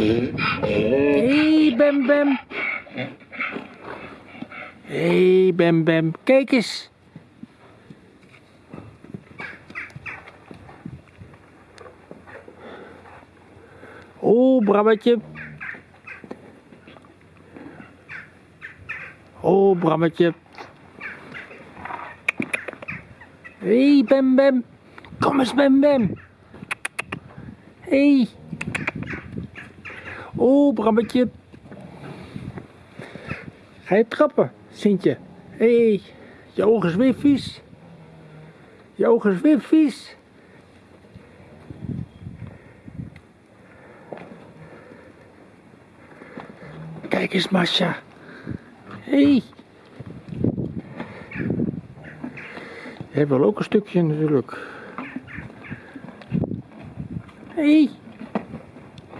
hey, Bem Bem. hey, Bem Bem. Kijk eens. Oh, Brammetje. Oh, Brammetje. hey, Bem Bem. Kom eens, Bem Bem. hey. Oh, Brammetje. Ga je trappen, Sintje? Hé, hey, je ogen is weer vies. Je ogen is weer vies. Kijk eens, Masha. Hé. Hey. Jij wil ook een stukje natuurlijk. Hé. Hey.